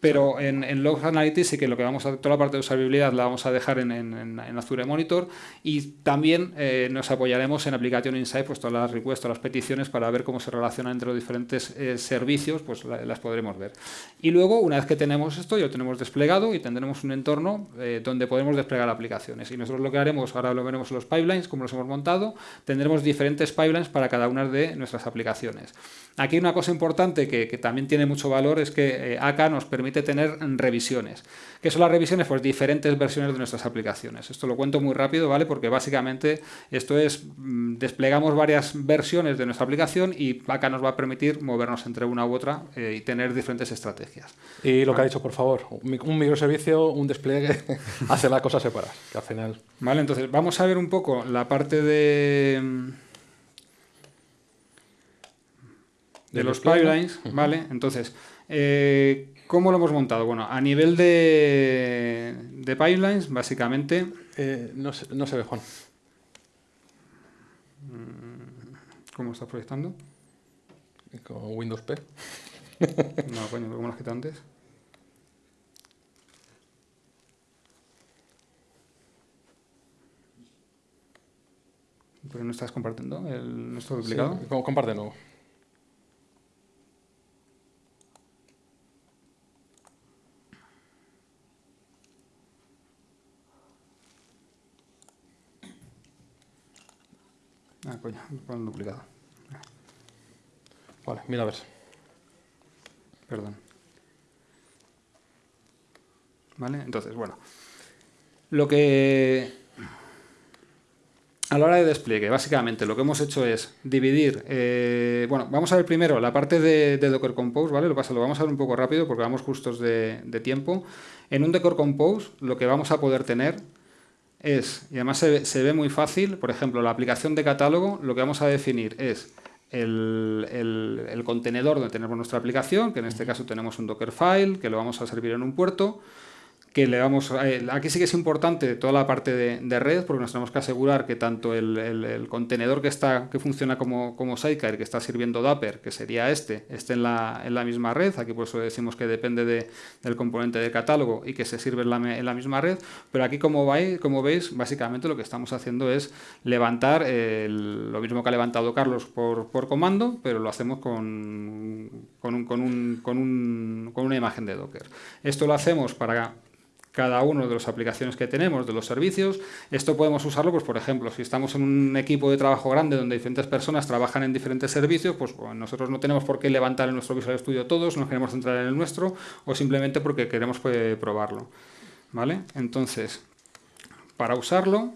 pero en, en Logs Analytics sí que lo que vamos a toda la parte de usabilidad la vamos a dejar en, en, Azure Monitor y también eh, nos apoyaremos en Application Insight, pues todas las requests, todas las peticiones para ver cómo se relacionan entre los diferentes eh, servicios, pues la, las podremos ver. Y luego, una vez que tenemos esto, ya lo tenemos desplegado y tendremos un entorno eh, donde podemos desplegar aplicaciones. Y nosotros lo que haremos, ahora lo veremos en los pipelines, como los hemos montado, tendremos diferentes pipelines para cada una de nuestras aplicaciones. Aquí una cosa importante que, que también tiene mucho valor es que AK nos permite tener revisiones. ¿Qué son las revisiones? Pues diferentes versiones de nuestras aplicaciones. Esto lo cuento muy rápido, ¿vale? Porque básicamente esto es, mm, desplegamos varias versiones de nuestra aplicación y AK nos va a permitir movernos entre una u otra eh, y tener diferentes estrategias. Y lo que ha dicho, por favor, un microservicio, un despliegue, <laughs> hace las cosas separadas, que al final... Vale, entonces vamos a ver un poco la parte de mm, de los pipelines, ¿vale? Entonces, eh, ¿cómo lo hemos montado? Bueno, a nivel de, de pipelines, básicamente... Eh, no, se, no se ve, Juan. ¿Cómo está proyectando? Con Windows P. <laughs> no, coño, ¿cómo lo has quitado antes? ¿Pero no estás compartiendo el, nuestro duplicado? Sí, comparte Ah, coño, el duplicado. Vale, mira a ver. Perdón. ¿Vale? Entonces, bueno. Lo que... A la hora de despliegue, básicamente lo que hemos hecho es dividir... Eh, bueno, vamos a ver primero la parte de, de, Docker Compose, ¿vale? Lo, pasa, lo vamos a ver un poco rápido porque vamos justos de, de tiempo. En un Docker Compose lo que vamos a poder tener es, y además se, se, ve muy fácil, por ejemplo, la aplicación de catálogo, lo que vamos a definir es el, el, el, contenedor donde tenemos nuestra aplicación, que en este caso tenemos un Dockerfile, que lo vamos a servir en un puerto, que le eh, aquí sí que es importante toda la parte de, de, red porque nos tenemos que asegurar que tanto el, contenedor que está que funciona como, como Sidecar que está sirviendo Dapper que sería este esté en la, en la misma red. Aquí por eso decimos que depende de, del componente de catálogo y que se sirve en la, en la misma red. Pero aquí como, vais, como veis básicamente lo que estamos haciendo es levantar lo mismo que ha levantado Carlos por, por comando pero lo hacemos con, con, un, con, un, con, un, con una imagen de Docker. Esto lo hacemos para cada uno de las aplicaciones que tenemos, de los servicios. Esto podemos usarlo, pues por ejemplo, si estamos en un equipo de trabajo grande donde diferentes personas trabajan en diferentes servicios, pues nosotros no tenemos por qué levantar en nuestro Visual Studio todos, nos queremos centrar en el nuestro o simplemente porque queremos pues, probarlo. ¿Vale? Entonces, para usarlo,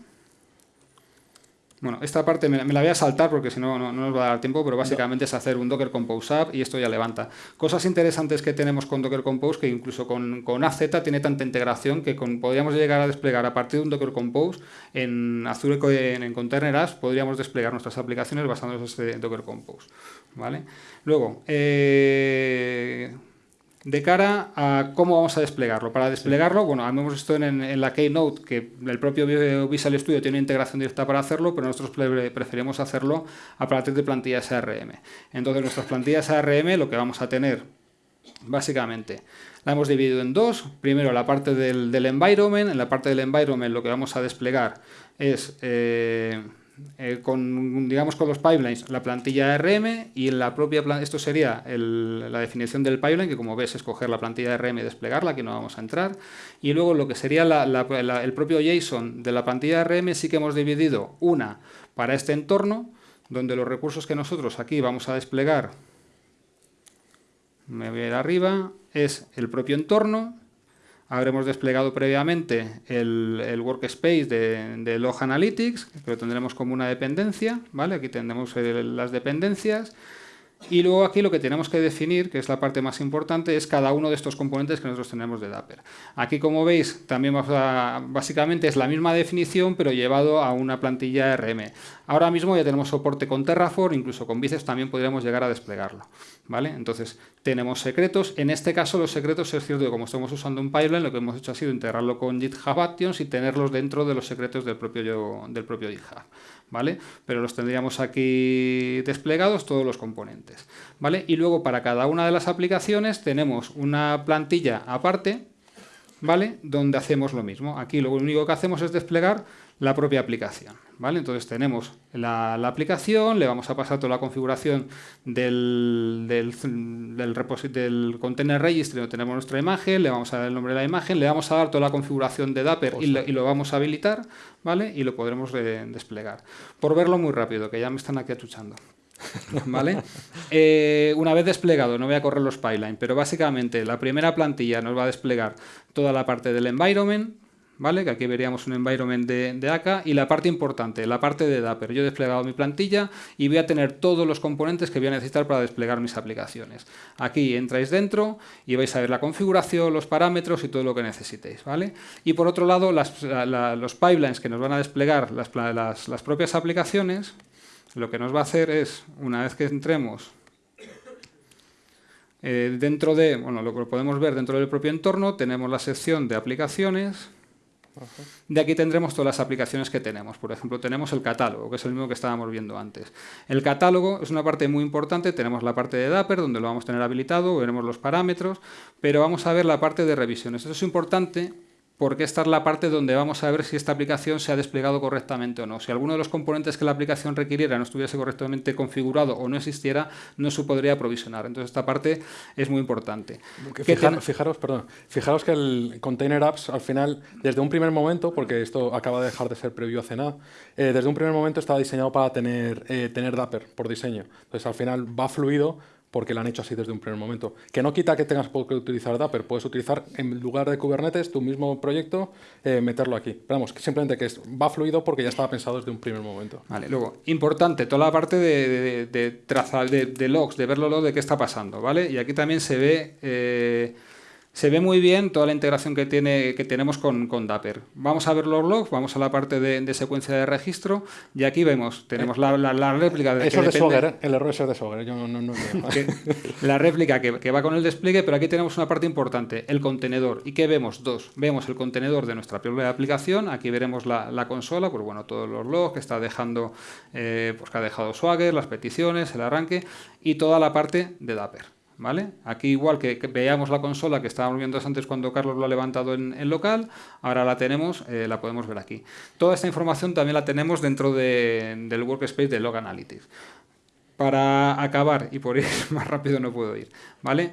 bueno, esta parte me, me, la voy a saltar porque si no, no, nos va a dar tiempo, pero básicamente no. es hacer un Docker Compose App y esto ya levanta. Cosas interesantes que tenemos con Docker Compose, que incluso con, con AZ tiene tanta integración que con, podríamos llegar a desplegar a partir de un Docker Compose en Azure en, en Container Apps, podríamos desplegar nuestras aplicaciones basándonos en este Docker Compose. ¿vale? Luego, eh, de cara a cómo vamos a desplegarlo. Para desplegarlo, bueno, hemos visto en, en, la Keynote que el propio Visual Studio tiene una integración directa para hacerlo, pero nosotros preferimos hacerlo a partir de plantillas ARM. Entonces, nuestras plantillas ARM lo que vamos a tener, básicamente, la hemos dividido en dos. Primero, la parte del, del environment. En la parte del environment lo que vamos a desplegar es... Eh, eh, con, digamos, con los pipelines, la plantilla RM y la propia esto sería el, la definición del pipeline, que como ves, escoger la plantilla RM y desplegarla, que no vamos a entrar. Y luego lo que sería la, el propio JSON de la plantilla RM, sí que hemos dividido una para este entorno, donde los recursos que nosotros aquí vamos a desplegar, me voy a ir arriba, es el propio entorno, habremos desplegado previamente el, workspace de, Log Analytics, que lo tendremos como una dependencia, ¿vale? Aquí tendremos las dependencias. Y luego aquí lo que tenemos que definir, que es la parte más importante, es cada uno de estos componentes que nosotros tenemos de Dapper. Aquí, como veis, también a, básicamente es la misma definición, pero llevado a una plantilla RM. Ahora mismo ya tenemos soporte con Terraform, incluso con Biceps también podríamos llegar a desplegarlo. ¿vale? Entonces, tenemos secretos. En este caso, los secretos es cierto que como estamos usando un pipeline, lo que hemos hecho ha sido integrarlo con GitHub Actions y tenerlos dentro de los secretos del propio, del propio GitHub. ¿Vale? Pero los tendríamos aquí desplegados todos los componentes, ¿vale? Y luego para cada una de las aplicaciones tenemos una plantilla aparte, ¿vale? Donde hacemos lo mismo. Aquí lo único que hacemos es desplegar la propia aplicación. ¿Vale? Entonces tenemos la, aplicación, le vamos a pasar toda la configuración del, del, del, container registry donde tenemos nuestra imagen, le vamos a dar el nombre de la imagen, le vamos a dar toda la configuración de Dapper y lo, vamos a habilitar ¿vale? y lo podremos desplegar. Por verlo muy rápido, que ya me están aquí achuchando. <laughs> ¿Vale? Eh, una vez desplegado, no voy a correr los pipeline, pero básicamente la primera plantilla nos va a desplegar toda la parte del environment, ¿vale? Que aquí veríamos un environment de, de AK y la parte importante, la parte de Dapper. Yo he desplegado mi plantilla y voy a tener todos los componentes que voy a necesitar para desplegar mis aplicaciones. Aquí entráis dentro y vais a ver la configuración, los parámetros y todo lo que necesitéis, ¿vale? Y por otro lado, los pipelines que nos van a desplegar las, las propias aplicaciones, lo que nos va a hacer es, una vez que entremos eh, dentro de, bueno, lo que podemos ver dentro del propio entorno, tenemos la sección de aplicaciones, de aquí tendremos todas las aplicaciones que tenemos. Por ejemplo, tenemos el catálogo, que es el mismo que estábamos viendo antes. El catálogo es una parte muy importante. Tenemos la parte de Dapper, donde lo vamos a tener habilitado, veremos los parámetros, pero vamos a ver la parte de revisiones. Eso es importante porque esta es la parte donde vamos a ver si esta aplicación se ha desplegado correctamente o no. Si alguno de los componentes que la aplicación requiriera no estuviese correctamente configurado o no existiera, no se podría provisionar. Entonces esta parte es muy importante. fijaros, perdón, fijaros que el Container Apps al final, desde un primer momento, porque esto acaba de dejar de ser previo hace nada, eh, desde un primer momento estaba diseñado para tener, eh, tener Dapper por diseño. Entonces al final va fluido porque lo han hecho así desde un primer momento. Que no quita que tengas que utilizar Dapper, puedes utilizar en lugar de Kubernetes tu mismo proyecto, eh, meterlo aquí. Pero vamos, simplemente que va fluido porque ya estaba pensado desde un primer momento. Vale, luego, importante, toda la parte de, de, trazar, de, logs, de verlo de qué está pasando, ¿vale? Y aquí también se ve... Eh, se ve muy bien toda la integración que, tiene, que tenemos con, con Dapper. Vamos a ver los logs, vamos a la parte de, secuencia de registro y aquí vemos, tenemos la, la, réplica... De, Eso es de Swagger, ¿eh? el error es de Swagger, yo no, no, La réplica que, que, va con el despliegue, pero aquí tenemos una parte importante, el contenedor. ¿Y qué vemos? Dos. Vemos el contenedor de nuestra propia aplicación, aquí veremos la, consola, pues bueno, todos los logs que está dejando, eh, pues que ha dejado Swagger, las peticiones, el arranque y toda la parte de Dapper. ¿Vale? Aquí igual que, veíamos la consola que estábamos viendo antes cuando Carlos lo ha levantado en, local, ahora la tenemos, eh, la podemos ver aquí. Toda esta información también la tenemos dentro del workspace de Log Analytics. Para acabar, y por ir <laughs> más rápido no puedo ir, ¿vale?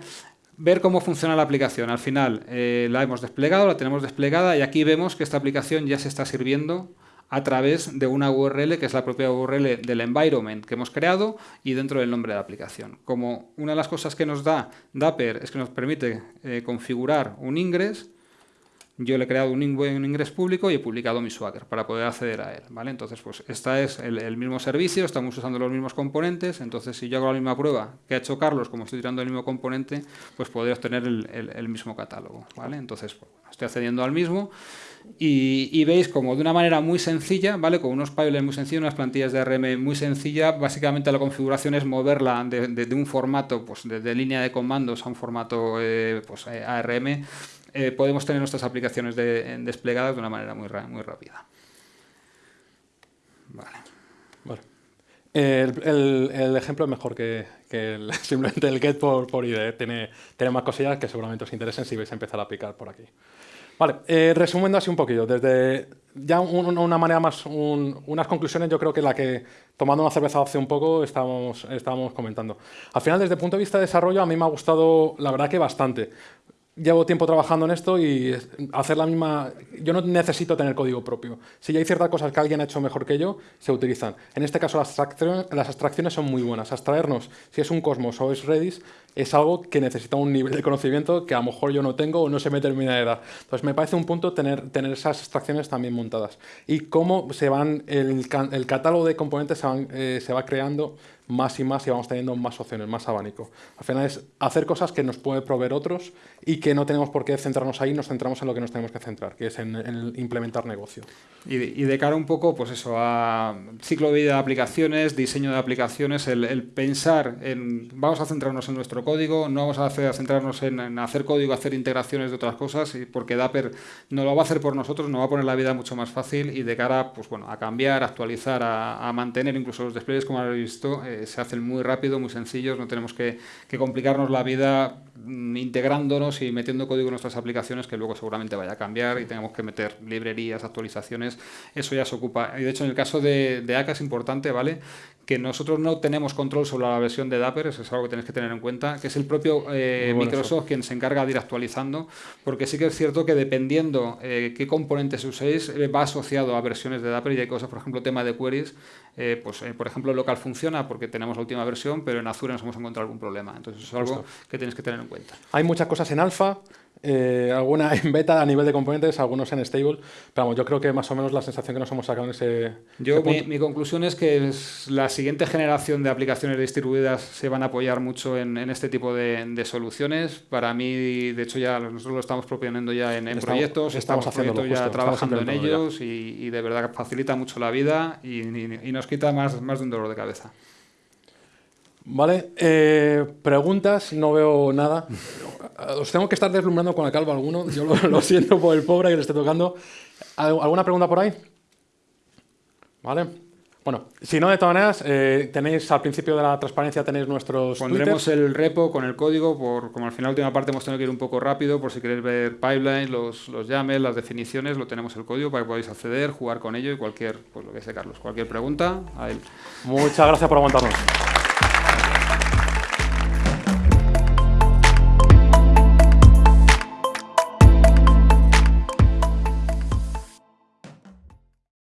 Ver cómo funciona la aplicación. Al final eh, la hemos desplegado, la tenemos desplegada y aquí vemos que esta aplicación ya se está sirviendo a través de una URL que es la propia URL del environment que hemos creado y dentro del nombre de la aplicación. Como una de las cosas que nos da Dapper es que nos permite eh, configurar un ingres, yo le he creado un, ingres público y he publicado mi Swagger para poder acceder a él. ¿vale? Entonces, pues este es el, mismo servicio, estamos usando los mismos componentes, entonces si yo hago la misma prueba que ha hecho Carlos, como estoy tirando el mismo componente, pues podría obtener el, mismo catálogo. ¿vale? Entonces, pues, estoy accediendo al mismo y, veis como de una manera muy sencilla, ¿vale? Con unos pipelines muy sencillos, unas plantillas de ARM muy sencillas, básicamente la configuración es moverla de, un formato, pues de, línea de comandos a un formato eh, pues, eh, ARM, eh, podemos tener nuestras aplicaciones desplegadas de una manera muy, muy rápida. Vale. Bueno. El, ejemplo es mejor que, <laughs> simplemente el get por, por IDE. Tiene, tiene más cosillas que seguramente os interesen si vais a empezar a aplicar por aquí. Vale, eh, resumiendo así un poquito, desde ya una manera más, unas conclusiones yo creo que la que tomando una cerveza hace un poco estábamos, estábamos comentando. Al final, desde el punto de vista de desarrollo, a mí me ha gustado, la verdad que bastante llevo tiempo trabajando en esto y hacer la misma... Yo no necesito tener código propio. Si ya hay ciertas cosas que alguien ha hecho mejor que yo, se utilizan. En este caso las abstracciones, las abstracciones son muy buenas. Abstraernos, si es un Cosmos o es Redis, es algo que necesita un nivel de conocimiento que a lo mejor yo no tengo o no se me termina de dar. Entonces me parece un punto tener, tener esas abstracciones también montadas. Y cómo se van, el, el catálogo de componentes se, eh, se va creando más y más y vamos teniendo más opciones, más abanico. Al final es hacer cosas que nos puede proveer otros y que no tenemos por qué centrarnos ahí, nos centramos en lo que nos tenemos que centrar, que es en, implementar negocio. Y de, cara un poco pues eso, a ciclo de vida de aplicaciones, diseño de aplicaciones, el, pensar en vamos a centrarnos en nuestro código, no vamos a, centrarnos en, hacer código, hacer integraciones de otras cosas, porque Dapper no lo va a hacer por nosotros, nos va a poner la vida mucho más fácil y de cara pues, bueno, a cambiar, a actualizar, a, mantener incluso los despliegues, como habéis visto, eh, se hacen muy rápido, muy sencillos, no tenemos que, complicarnos la vida integrándonos y metiendo código en nuestras aplicaciones que luego seguramente vaya a cambiar y tengamos que meter librerías, actualizaciones, eso ya se ocupa. Y de hecho en el caso de, de ACA es importante, ¿vale? que nosotros no tenemos control sobre la versión de Dapper, eso es algo que tenéis que tener en cuenta, que es el propio eh, Microsoft quien se encarga de ir actualizando, porque sí que es cierto que dependiendo eh, qué componentes uséis, eh, va asociado a versiones de Dapper y hay cosas, por ejemplo, tema de queries, pues por ejemplo, local funciona porque tenemos la última versión, pero en Azure nos hemos encontrado algún problema. Entonces eso es algo que tenéis que tener en cuenta. Hay muchas cosas en alfa, eh, alguna <laughs> en beta a nivel de componentes, algunos en stable, pero vamos, yo creo que más o menos la sensación que nos hemos sacado en ese, yo, mi, conclusión es que la siguiente generación de aplicaciones distribuidas se van a apoyar mucho en, este tipo de, soluciones. Para mí, de hecho, ya nosotros lo estamos proponiendo ya en, proyectos, estamos, haciendo ya trabajando en ellos y, de verdad facilita mucho la vida y, nos quita más, más de un dolor de cabeza. Vale, eh, preguntas, no veo nada. Os tengo que estar deslumbrando con la calva alguno, yo lo, siento por el pobre que le esté tocando. ¿Alguna pregunta por ahí? Vale. Bueno, si no, de todas maneras, eh, tenéis al principio de la transparencia tenéis nuestros Pondremos el repo con el código, por como al final la última parte hemos tenido que ir un poco rápido, por si queréis ver pipelines, los, los YAML, las definiciones, lo tenemos el código para que podáis acceder, jugar con ello y cualquier, pues lo que sé, Carlos, cualquier pregunta, a él. Muchas gracias por aguantarnos.